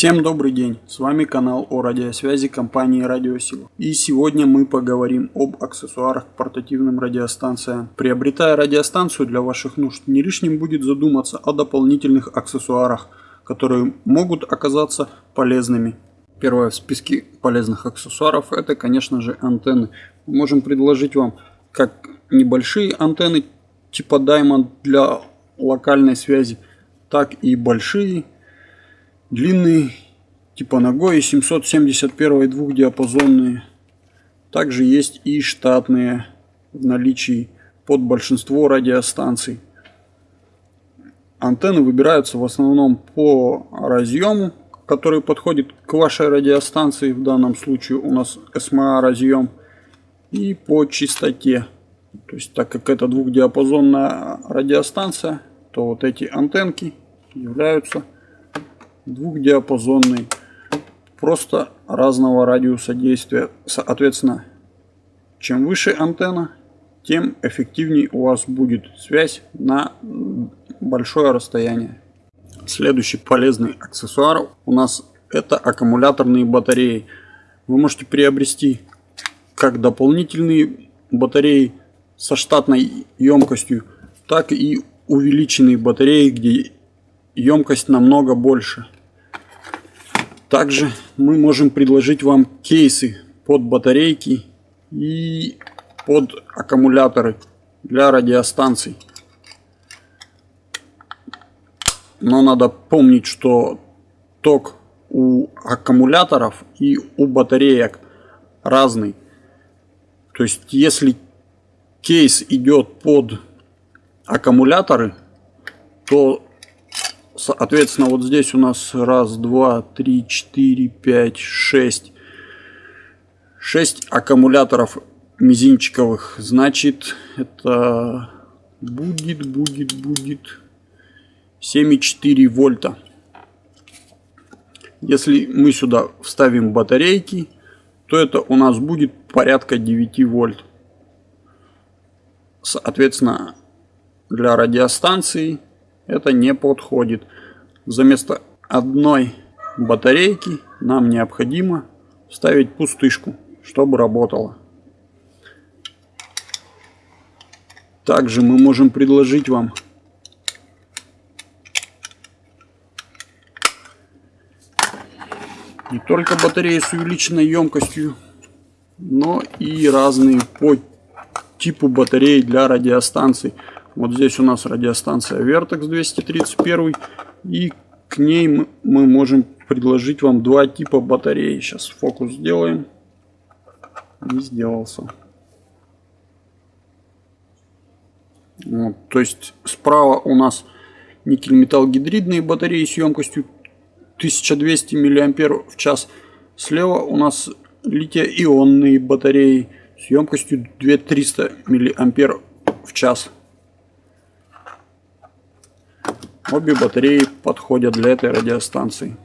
Всем добрый день, с вами канал о радиосвязи компании Радиосила. И сегодня мы поговорим об аксессуарах к портативным радиостанциям. Приобретая радиостанцию для ваших нужд, не лишним будет задуматься о дополнительных аксессуарах, которые могут оказаться полезными. Первое в списке полезных аксессуаров это конечно же антенны. Мы можем предложить вам как небольшие антенны типа Diamond для локальной связи, так и большие длинные типа ногой 771 двухдиапазонные. Также есть и штатные в наличии под большинство радиостанций. Антенны выбираются в основном по разъему, который подходит к вашей радиостанции. В данном случае у нас SMA разъем. И по частоте. То есть так как это двухдиапазонная радиостанция, то вот эти антенки являются двухдиапазонной, просто разного радиуса действия. Соответственно, чем выше антенна, тем эффективнее у вас будет связь на большое расстояние. Следующий полезный аксессуар у нас это аккумуляторные батареи. Вы можете приобрести как дополнительные батареи со штатной емкостью, так и увеличенные батареи, где емкость намного больше. Также мы можем предложить вам кейсы под батарейки и под аккумуляторы для радиостанций. Но надо помнить, что ток у аккумуляторов и у батареек разный. То есть если кейс идет под аккумуляторы, то соответственно вот здесь у нас раз, два, три, четыре, пять, шесть. Шесть аккумуляторов мизинчиковых. Значит, это будет, будет, будет 7,4 вольта. Если мы сюда вставим батарейки, то это у нас будет порядка 9 вольт. Соответственно, для радиостанции это не подходит. За место одной батарейки нам необходимо вставить пустышку, чтобы работала. Также мы можем предложить вам не только батареи с увеличенной емкостью, но и разные по типу батареи для радиостанций. Вот здесь у нас радиостанция Vertex 231 и к ней мы, можем предложить вам два типа батареи. Сейчас фокус сделаем. Не сделался. Вот, то есть справа у нас никель-металл гидридные батареи с емкостью 1200 мА в час. Слева у нас литий-ионные батареи с емкостью 2300 мА в час. Обе батареи подходят для этой радиостанции.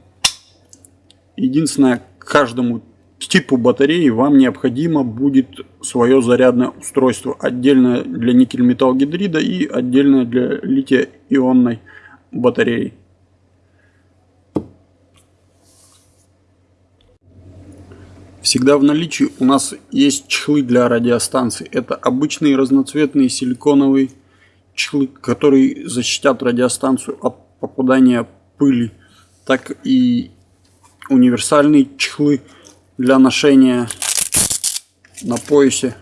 Единственное, каждому типу батареи вам необходимо будет свое зарядное устройство. Отдельное для никель-металл гидрида и отдельное для лития-ионной батареи. Всегда в наличии у нас есть чехлы для радиостанций. Это обычные разноцветные силиконовые чехлы, которые защитят радиостанцию от попадания пыли, так и универсальные чехлы для ношения на поясе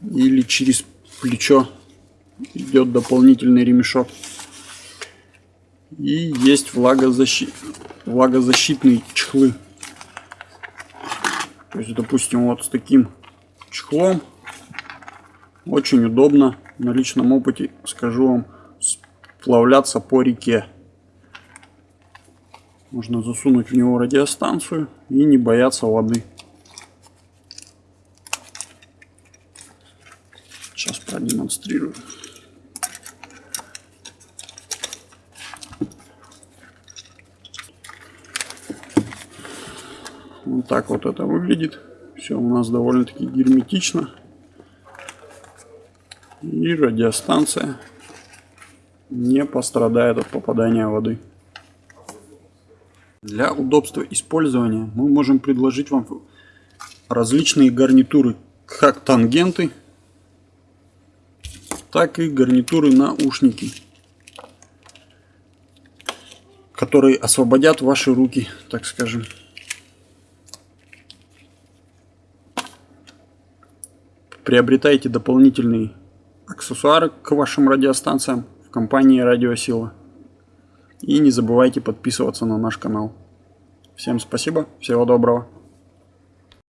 или через плечо идет дополнительный ремешок. И есть влагозащит... влагозащитные чехлы. То есть, допустим, вот с таким чехлом. Очень удобно. На личном опыте скажу вам сплавляться по реке. Можно засунуть в него радиостанцию и не бояться воды. Сейчас продемонстрирую. Вот так вот это выглядит. Все у нас довольно-таки герметично. И радиостанция не пострадает от попадания воды. Для удобства использования мы можем предложить вам различные гарнитуры, как тангенты, так и гарнитуры наушники, которые освободят ваши руки, так скажем. Приобретайте дополнительные аксессуары к вашим радиостанциям в компании Радиосила. И не забывайте подписываться на наш канал. Всем спасибо, всего доброго.